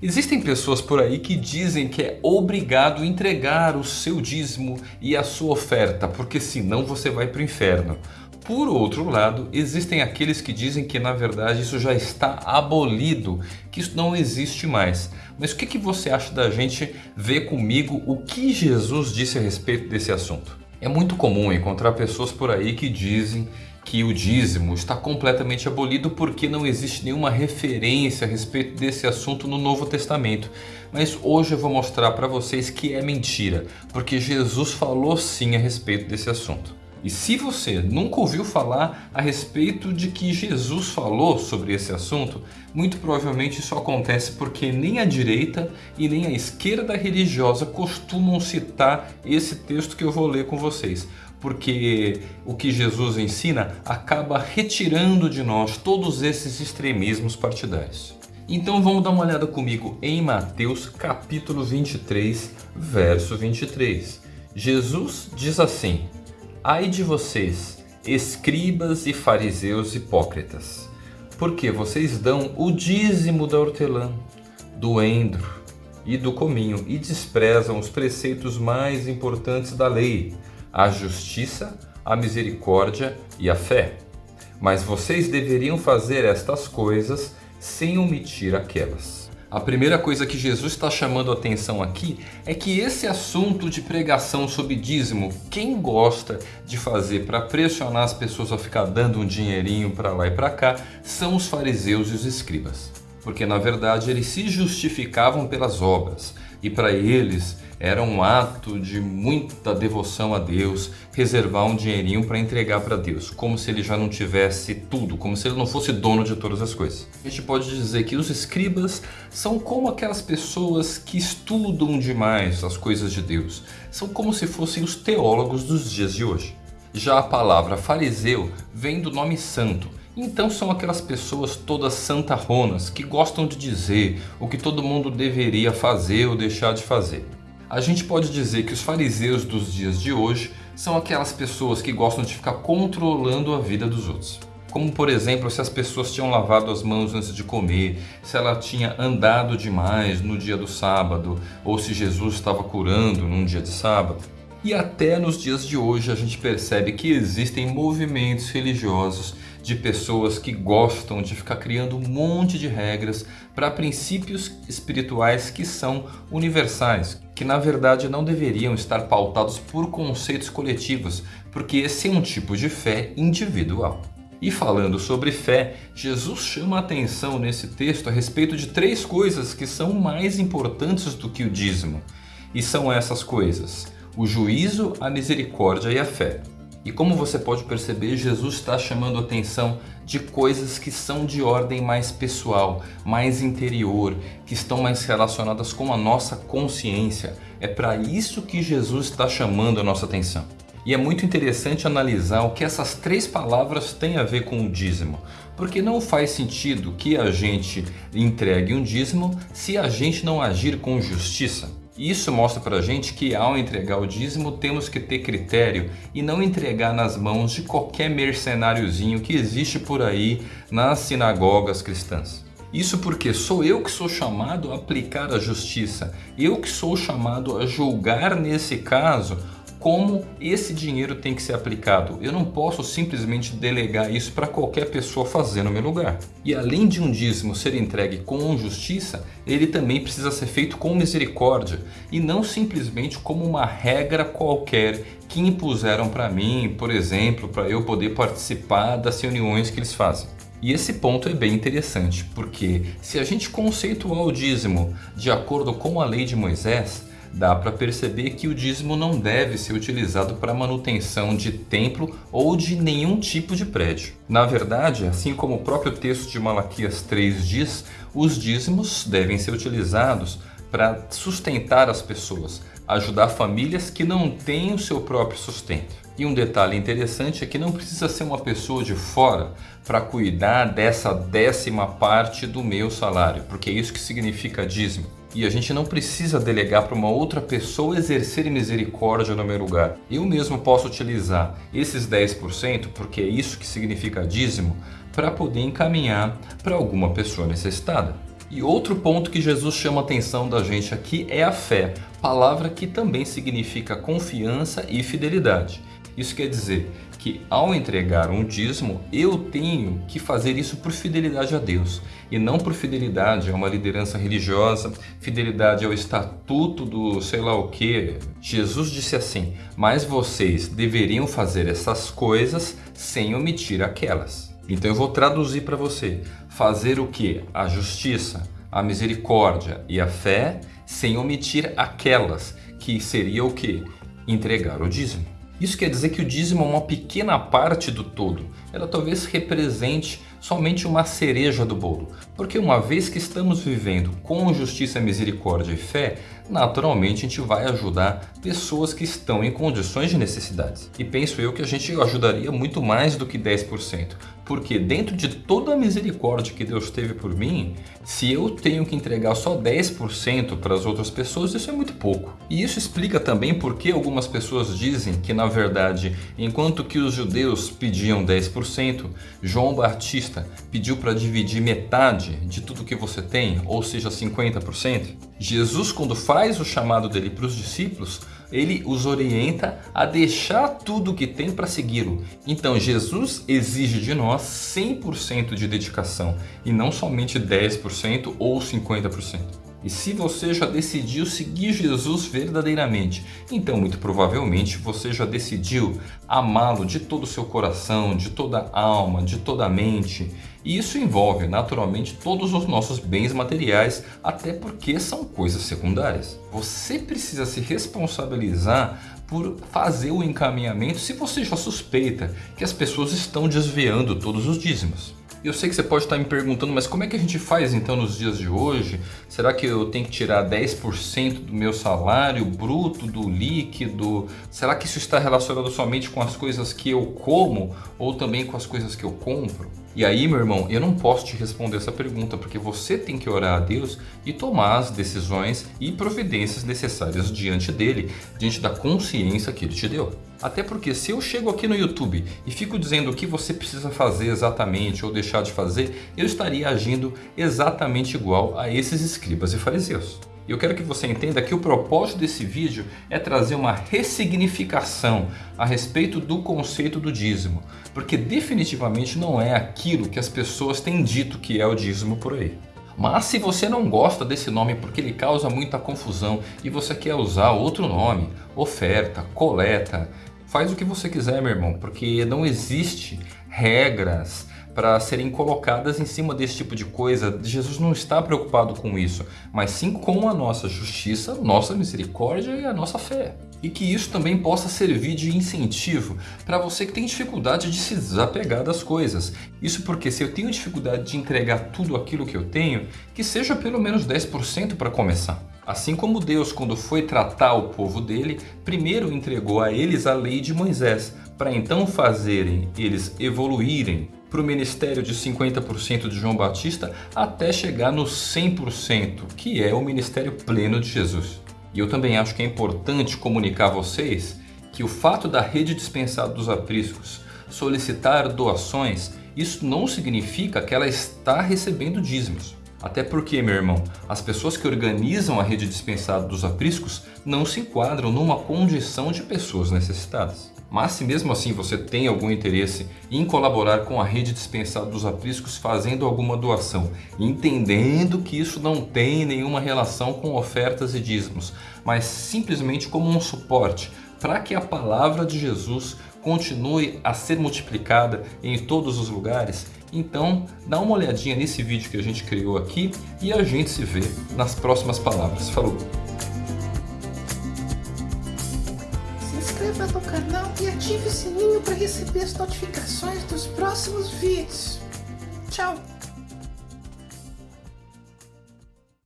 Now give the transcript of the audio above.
Existem pessoas por aí que dizem que é obrigado entregar o seu dízimo e a sua oferta, porque senão você vai para o inferno. Por outro lado, existem aqueles que dizem que na verdade isso já está abolido, que isso não existe mais. Mas o que, que você acha da gente ver comigo o que Jesus disse a respeito desse assunto? É muito comum encontrar pessoas por aí que dizem que o dízimo está completamente abolido porque não existe nenhuma referência a respeito desse assunto no Novo Testamento. Mas hoje eu vou mostrar para vocês que é mentira, porque Jesus falou sim a respeito desse assunto. E se você nunca ouviu falar a respeito de que Jesus falou sobre esse assunto, muito provavelmente isso acontece porque nem a direita e nem a esquerda religiosa costumam citar esse texto que eu vou ler com vocês porque o que Jesus ensina acaba retirando de nós todos esses extremismos partidários. Então vamos dar uma olhada comigo em Mateus capítulo 23, verso 23. Jesus diz assim, Ai de vocês, escribas e fariseus hipócritas, porque vocês dão o dízimo da hortelã, do endro e do cominho e desprezam os preceitos mais importantes da lei, a justiça, a misericórdia e a fé. Mas vocês deveriam fazer estas coisas sem omitir aquelas. A primeira coisa que Jesus está chamando a atenção aqui é que esse assunto de pregação sobre dízimo, quem gosta de fazer para pressionar as pessoas a ficar dando um dinheirinho para lá e para cá, são os fariseus e os escribas. Porque na verdade eles se justificavam pelas obras e para eles era um ato de muita devoção a Deus, reservar um dinheirinho para entregar para Deus, como se ele já não tivesse tudo, como se ele não fosse dono de todas as coisas. A gente pode dizer que os escribas são como aquelas pessoas que estudam demais as coisas de Deus, são como se fossem os teólogos dos dias de hoje. Já a palavra fariseu vem do nome santo, então são aquelas pessoas todas santarronas que gostam de dizer o que todo mundo deveria fazer ou deixar de fazer. A gente pode dizer que os fariseus dos dias de hoje são aquelas pessoas que gostam de ficar controlando a vida dos outros. Como por exemplo, se as pessoas tinham lavado as mãos antes de comer, se ela tinha andado demais no dia do sábado, ou se Jesus estava curando num dia de sábado. E até nos dias de hoje a gente percebe que existem movimentos religiosos de pessoas que gostam de ficar criando um monte de regras para princípios espirituais que são universais, que na verdade não deveriam estar pautados por conceitos coletivos, porque esse é um tipo de fé individual. E falando sobre fé, Jesus chama a atenção nesse texto a respeito de três coisas que são mais importantes do que o dízimo. E são essas coisas, o juízo, a misericórdia e a fé. E como você pode perceber, Jesus está chamando atenção de coisas que são de ordem mais pessoal, mais interior, que estão mais relacionadas com a nossa consciência. É para isso que Jesus está chamando a nossa atenção. E é muito interessante analisar o que essas três palavras têm a ver com o dízimo. Porque não faz sentido que a gente entregue um dízimo se a gente não agir com justiça. Isso mostra para a gente que ao entregar o dízimo temos que ter critério e não entregar nas mãos de qualquer mercenáriozinho que existe por aí nas sinagogas cristãs. Isso porque sou eu que sou chamado a aplicar a justiça, eu que sou chamado a julgar nesse caso como esse dinheiro tem que ser aplicado. Eu não posso simplesmente delegar isso para qualquer pessoa fazer no meu lugar. E além de um dízimo ser entregue com justiça, ele também precisa ser feito com misericórdia e não simplesmente como uma regra qualquer que impuseram para mim, por exemplo, para eu poder participar das reuniões que eles fazem. E esse ponto é bem interessante, porque se a gente conceituar o dízimo de acordo com a lei de Moisés, dá para perceber que o dízimo não deve ser utilizado para manutenção de templo ou de nenhum tipo de prédio. Na verdade, assim como o próprio texto de Malaquias 3 diz, os dízimos devem ser utilizados para sustentar as pessoas, ajudar famílias que não têm o seu próprio sustento. E um detalhe interessante é que não precisa ser uma pessoa de fora para cuidar dessa décima parte do meu salário, porque é isso que significa dízimo. E a gente não precisa delegar para uma outra pessoa exercer misericórdia no meu lugar. Eu mesmo posso utilizar esses 10%, porque é isso que significa dízimo, para poder encaminhar para alguma pessoa necessitada. E outro ponto que Jesus chama a atenção da gente aqui é a fé, palavra que também significa confiança e fidelidade. Isso quer dizer que ao entregar um dízimo, eu tenho que fazer isso por fidelidade a Deus e não por fidelidade a uma liderança religiosa, fidelidade ao estatuto do sei lá o que. Jesus disse assim, mas vocês deveriam fazer essas coisas sem omitir aquelas. Então eu vou traduzir para você, fazer o que? A justiça, a misericórdia e a fé sem omitir aquelas, que seria o que? Entregar o dízimo. Isso quer dizer que o dízimo é uma pequena parte do todo. Ela talvez represente somente uma cereja do bolo. Porque uma vez que estamos vivendo com justiça, misericórdia e fé, naturalmente a gente vai ajudar pessoas que estão em condições de necessidades. E penso eu que a gente ajudaria muito mais do que 10%. Porque dentro de toda a misericórdia que Deus teve por mim, se eu tenho que entregar só 10% para as outras pessoas, isso é muito pouco. E isso explica também por que algumas pessoas dizem que na verdade, enquanto que os judeus pediam 10%, João Batista pediu para dividir metade de tudo que você tem, ou seja, 50%. Jesus, quando faz o chamado dele para os discípulos, ele os orienta a deixar tudo que tem para segui-lo. Então Jesus exige de nós 100% de dedicação e não somente 10% ou 50%. E se você já decidiu seguir Jesus verdadeiramente, então muito provavelmente você já decidiu amá-lo de todo o seu coração, de toda a alma, de toda a mente. E isso envolve naturalmente todos os nossos bens materiais, até porque são coisas secundárias. Você precisa se responsabilizar por fazer o encaminhamento se você já suspeita que as pessoas estão desviando todos os dízimos. Eu sei que você pode estar me perguntando, mas como é que a gente faz então nos dias de hoje? Será que eu tenho que tirar 10% do meu salário bruto, do líquido? Será que isso está relacionado somente com as coisas que eu como ou também com as coisas que eu compro? E aí, meu irmão, eu não posso te responder essa pergunta porque você tem que orar a Deus e tomar as decisões e providências necessárias diante dele, diante da consciência que ele te deu. Até porque se eu chego aqui no YouTube e fico dizendo o que você precisa fazer exatamente ou deixar de fazer, eu estaria agindo exatamente igual a esses escribas e fariseus. E eu quero que você entenda que o propósito desse vídeo é trazer uma ressignificação a respeito do conceito do dízimo, porque definitivamente não é aquilo que as pessoas têm dito que é o dízimo por aí. Mas se você não gosta desse nome porque ele causa muita confusão e você quer usar outro nome, oferta, coleta, faz o que você quiser meu irmão, porque não existe regras, para serem colocadas em cima desse tipo de coisa. Jesus não está preocupado com isso, mas sim com a nossa justiça, nossa misericórdia e a nossa fé. E que isso também possa servir de incentivo para você que tem dificuldade de se desapegar das coisas. Isso porque se eu tenho dificuldade de entregar tudo aquilo que eu tenho, que seja pelo menos 10% para começar. Assim como Deus, quando foi tratar o povo dele, primeiro entregou a eles a lei de Moisés, para então fazerem eles evoluírem para o ministério de 50% de João Batista até chegar no 100%, que é o ministério pleno de Jesus. E eu também acho que é importante comunicar a vocês que o fato da rede dispensada dos apriscos solicitar doações, isso não significa que ela está recebendo dízimos. Até porque, meu irmão, as pessoas que organizam a rede dispensada dos apriscos não se enquadram numa condição de pessoas necessitadas. Mas se mesmo assim você tem algum interesse em colaborar com a rede dispensada dos apriscos fazendo alguma doação, entendendo que isso não tem nenhuma relação com ofertas e dízimos, mas simplesmente como um suporte para que a palavra de Jesus continue a ser multiplicada em todos os lugares, então dá uma olhadinha nesse vídeo que a gente criou aqui e a gente se vê nas próximas palavras. Falou! Inscreva no canal e ative o sininho para receber as notificações dos próximos vídeos. Tchau!